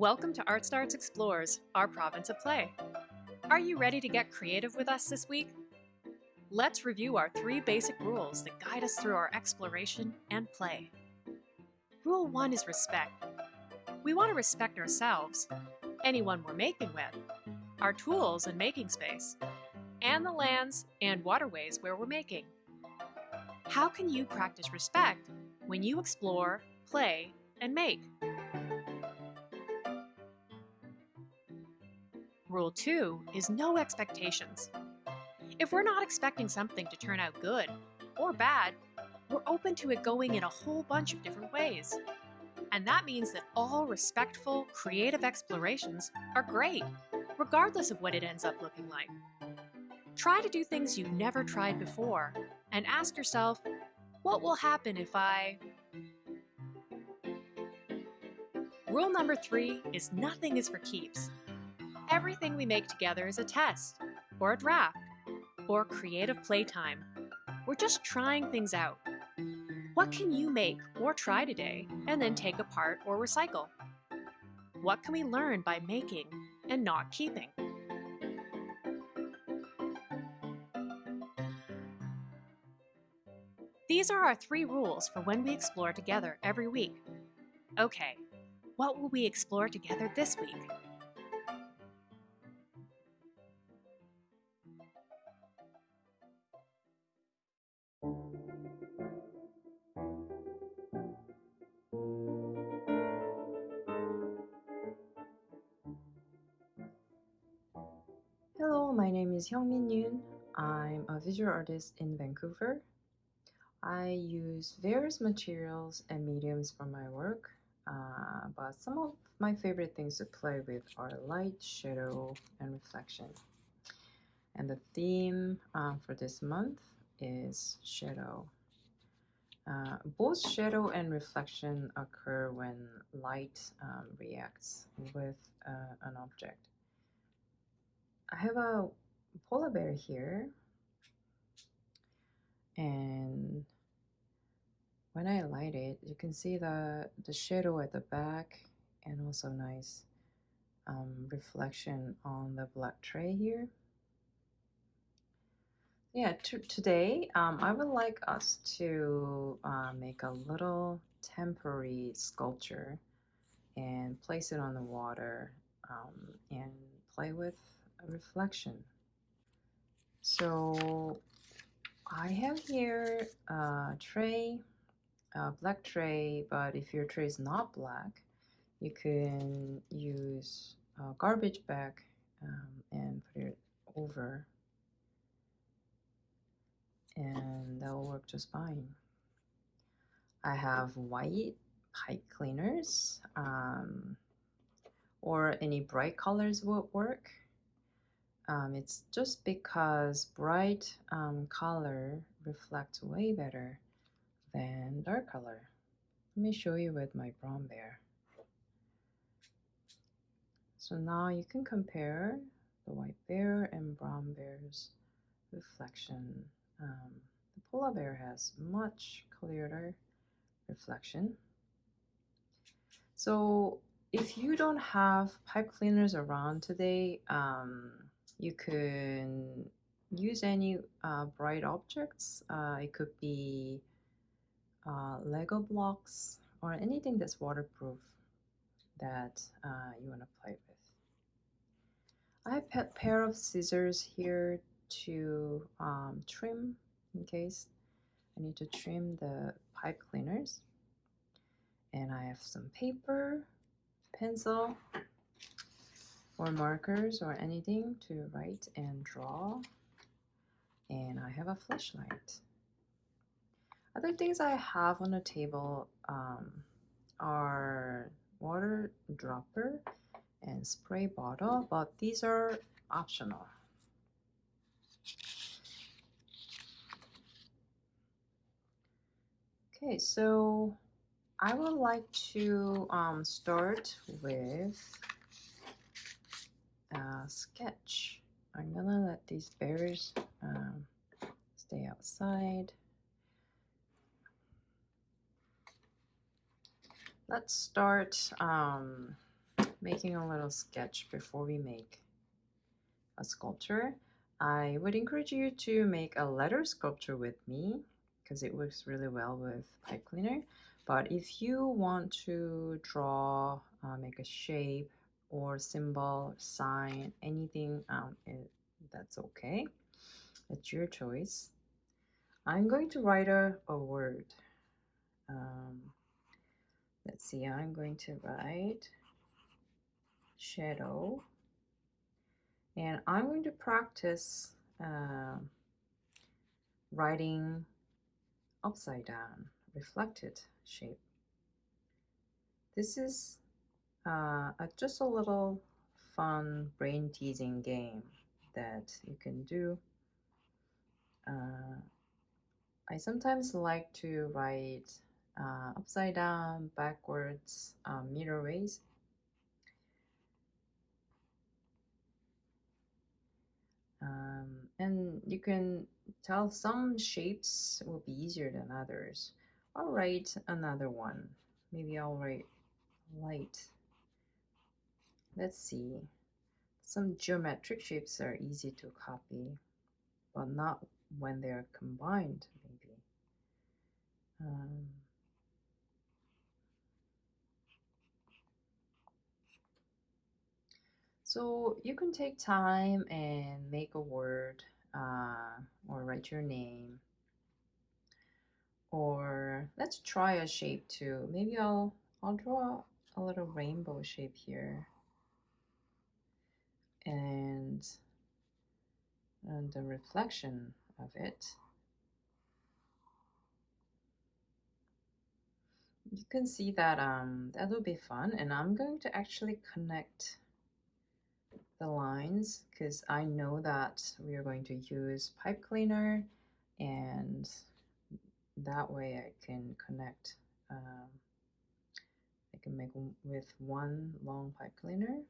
Welcome to Art Starts Explores, our province of play. Are you ready to get creative with us this week? Let's review our three basic rules that guide us through our exploration and play. Rule 1 is respect. We want to respect ourselves, anyone we're making with, our tools and making space, and the lands and waterways where we're making. How can you practice respect when you explore, play, and make? Rule 2 is no expectations. If we're not expecting something to turn out good or bad, we're open to it going in a whole bunch of different ways. And that means that all respectful, creative explorations are great, regardless of what it ends up looking like. Try to do things you've never tried before and ask yourself, what will happen if I... Rule number three is nothing is for keeps. Everything we make together is a test, or a draft, or creative playtime. We're just trying things out. What can you make or try today and then take apart or recycle? What can we learn by making and not keeping? These are our three rules for when we explore together every week. Okay, what will we explore together this week? Hello, my name is Hyungmin Yoon. I'm a visual artist in Vancouver. I use various materials and mediums for my work, uh, but some of my favorite things to play with are light, shadow, and reflection. And the theme uh, for this month is shadow. Uh, both shadow and reflection occur when light um, reacts with uh, an object. I have a polar bear here. And when I light it you can see the the shadow at the back and also nice um, reflection on the black tray here. Yeah today um, I would like us to uh, make a little temporary sculpture and place it on the water um, and play with a reflection. So I have here a tray, a black tray, but if your tray is not black, you can use a garbage bag um, and put it over and that will work just fine. I have white pipe cleaners um, or any bright colors would work. Um, it's just because bright um, color reflects way better than dark color. Let me show you with my brown bear. So now you can compare the white bear and brown bear's reflection. Um, the polar bear has much clearer reflection. So if you don't have pipe cleaners around today, um, you can use any uh, bright objects. Uh, it could be uh, Lego blocks or anything that's waterproof that uh, you want to play with. I have a pair of scissors here to um, trim in case I need to trim the pipe cleaners. And I have some paper, pencil, or markers or anything to write and draw. And I have a flashlight. Other things I have on the table um, are water dropper and spray bottle, but these are optional. Okay, so I would like to um, start with uh, sketch. I'm gonna let these bears um, stay outside. Let's start um, making a little sketch before we make a sculpture, I would encourage you to make a letter sculpture with me because it works really well with pipe cleaner. But if you want to draw, uh, make a shape or symbol, sign, anything, um, that's okay. It's your choice. I'm going to write a, a word. Um, let's see, I'm going to write shadow and I'm going to practice uh, writing upside down reflected shape. This is uh, just a little fun brain teasing game that you can do. Uh, I sometimes like to write uh, upside down, backwards, um, mirror ways. Um, and you can tell some shapes will be easier than others. I'll write another one. Maybe I'll write light. Let's see. Some geometric shapes are easy to copy, but not when they're combined, maybe. Um, so you can take time and make a word uh, or write your name. Or let's try a shape too. Maybe I'll I'll draw a little rainbow shape here. And, and the reflection of it. You can see that um, that will be fun and I'm going to actually connect the lines because I know that we are going to use pipe cleaner and that way I can connect um, I can make with one long pipe cleaner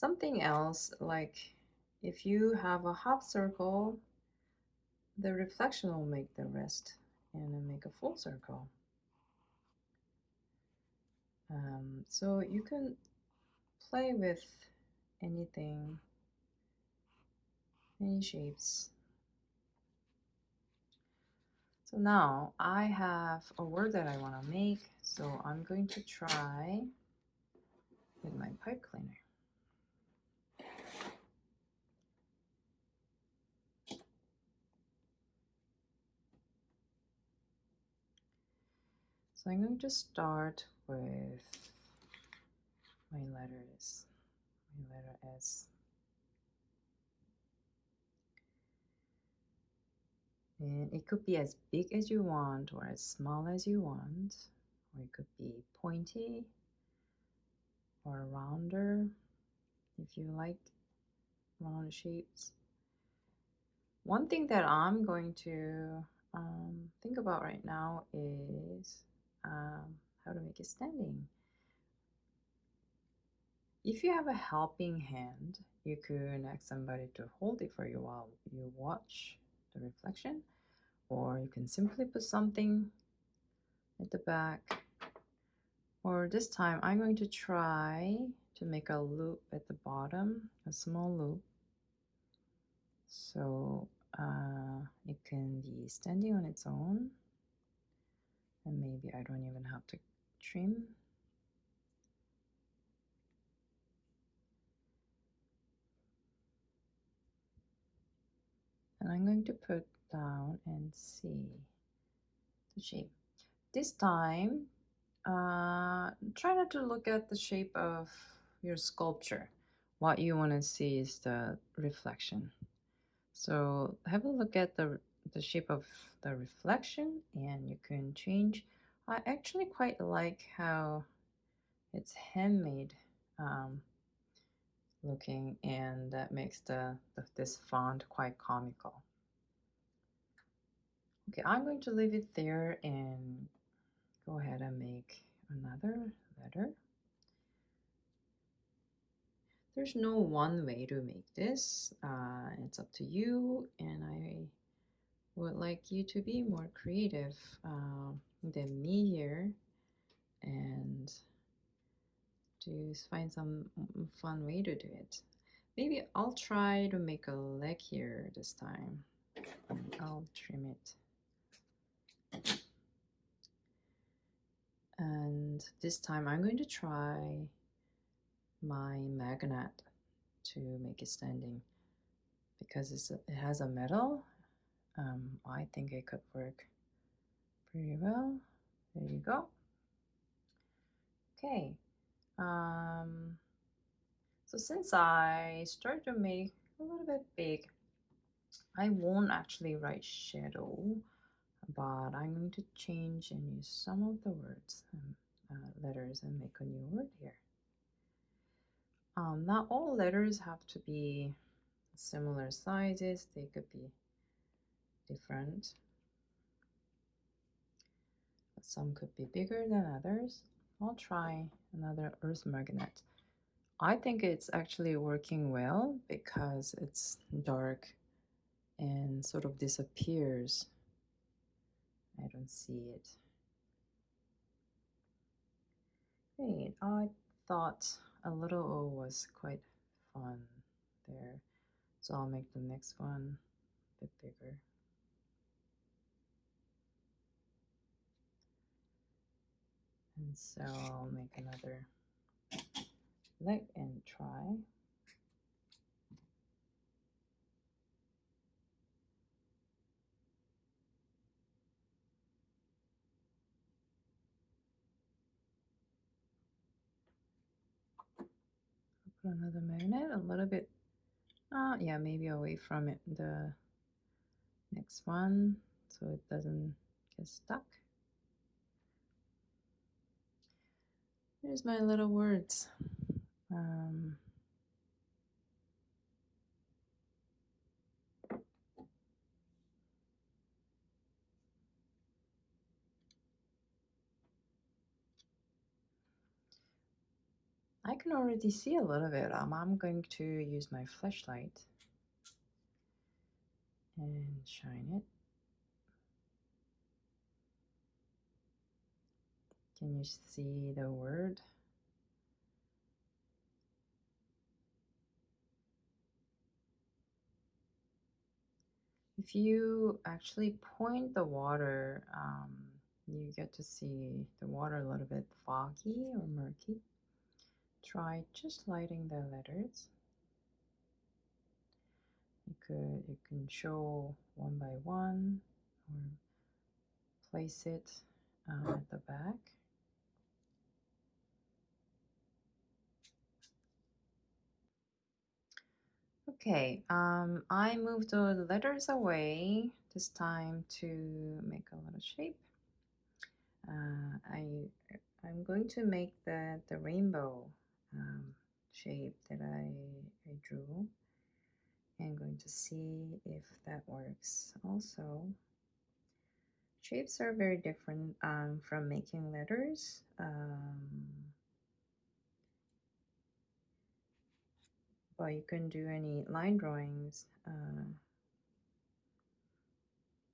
something else like if you have a half circle the reflection will make the rest and then make a full circle um, so you can play with anything, any shapes. So now I have a word that I want to make, so I'm going to try with my pipe cleaner. So I'm going to start with my letters my letter S. And it could be as big as you want or as small as you want, or it could be pointy or rounder if you like round shapes. One thing that I'm going to um, think about right now is um, how to make it standing. If you have a helping hand, you could ask somebody to hold it for you while you watch the reflection, or you can simply put something at the back. Or this time, I'm going to try to make a loop at the bottom, a small loop. So uh, it can be standing on its own. And maybe I don't even have to trim and I'm going to put down and see the shape. This time, uh, try not to look at the shape of your sculpture. What you want to see is the reflection. So have a look at the, the shape of the reflection and you can change. I actually quite like how it's handmade um, looking and that makes the, the, this font quite comical. Okay, I'm going to leave it there and go ahead and make another letter. There's no one way to make this. Uh, it's up to you and I would like you to be more creative uh, than me here and to find some fun way to do it. Maybe I'll try to make a leg here this time. I'll trim it. And this time I'm going to try my magnet to make it standing because it has a metal. Um, I think it could work pretty well. There you go. Okay. Um, so since I started to make a little bit big, I won't actually write shadow, but I'm going to change and use some of the words and uh, letters and make a new word here. Um, not all letters have to be similar sizes, they could be different. Some could be bigger than others. I'll try another earth magnet. I think it's actually working well because it's dark and sort of disappears. I don't see it. Great. I thought a little O was quite fun there. So I'll make the next one a bit bigger. And so I'll make another leg and try. put another magnet a little bit uh yeah maybe away from it the next one so it doesn't get stuck Here's my little words. Um, I can already see a little bit. Um, I'm going to use my flashlight and shine it. Can you see the word? If you actually point the water, um, you get to see the water a little bit foggy or murky. Try just lighting the letters. You could you can show one by one or place it uh, at the back. Okay, um, I moved the letters away this time to make a little shape. Uh, I, I'm going to make the, the rainbow um, shape that I, I drew. And going to see if that works also. Shapes are very different um, from making letters. Um, but you can do any line drawings uh,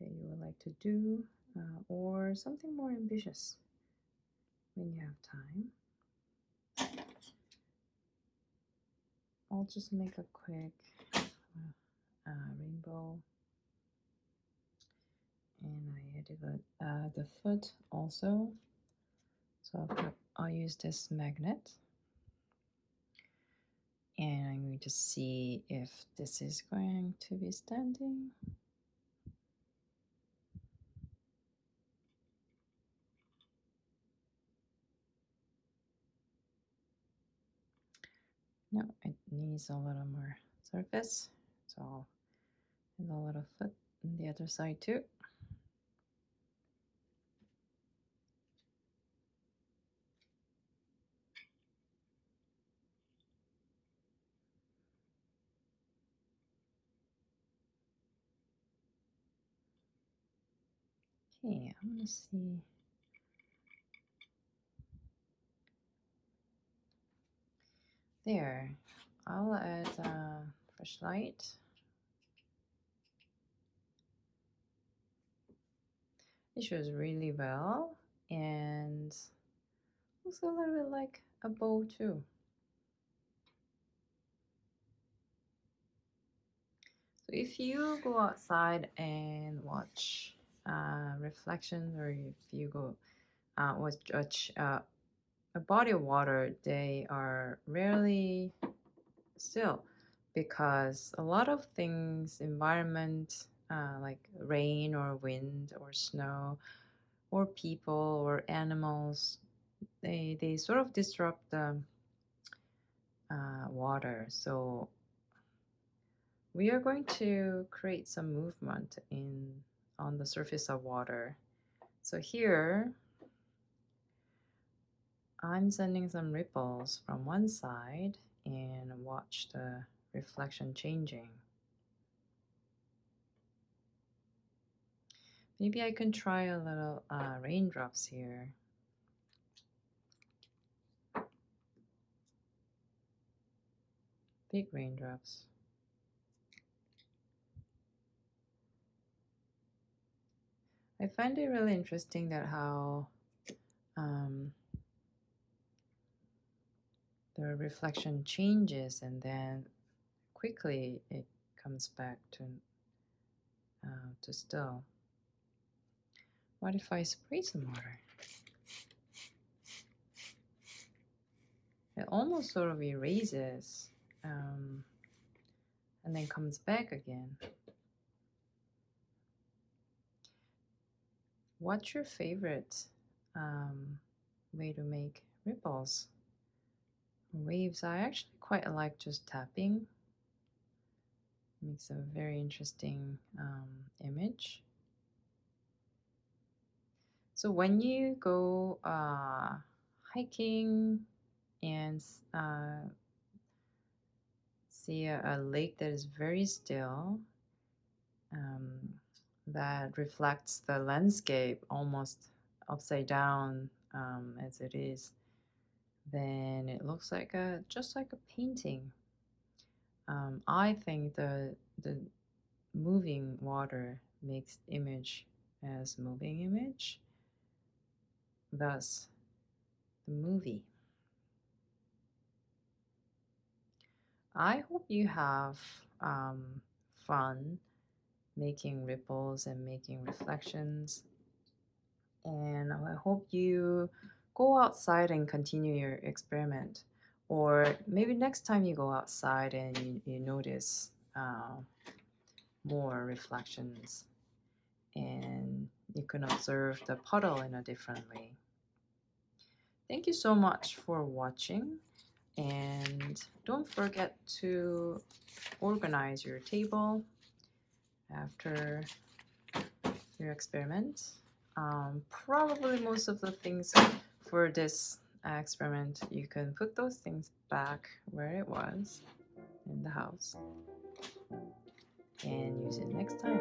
that you would like to do uh, or something more ambitious when you have time. I'll just make a quick uh, rainbow. And I added the, uh, the foot also. So I'll, I'll use this magnet and I'm going to see if this is going to be standing. No, it needs a little more surface, so add a little foot on the other side too. Okay, I'm gonna see. There, I'll add a fresh light. It shows really well and Looks a little bit like a bow too. So if you go outside and watch reflections, or if you go uh, watch uh, a body of water, they are rarely still because a lot of things, environment, uh, like rain or wind or snow, or people or animals, they they sort of disrupt the uh, water. So we are going to create some movement in on the surface of water. So here, I'm sending some ripples from one side and watch the reflection changing. Maybe I can try a little uh, raindrops here. Big raindrops. I find it really interesting that how um, the reflection changes and then quickly it comes back to uh, to still. What if I spray some water? It almost sort of erases um, and then comes back again. What's your favorite um, way to make ripples? Waves, I actually quite like just tapping. Makes a very interesting um, image. So when you go uh, hiking and uh, see a, a, lake that is very still, um, that reflects the landscape almost upside down um, as it is, then it looks like a just like a painting. Um, I think the the moving water makes image as moving image. Thus, the movie. I hope you have um, fun making ripples and making reflections. And I hope you go outside and continue your experiment. Or maybe next time you go outside and you, you notice uh, more reflections and you can observe the puddle in a different way. Thank you so much for watching and don't forget to organize your table after your experiment. Um, probably most of the things for this experiment, you can put those things back where it was in the house and use it next time.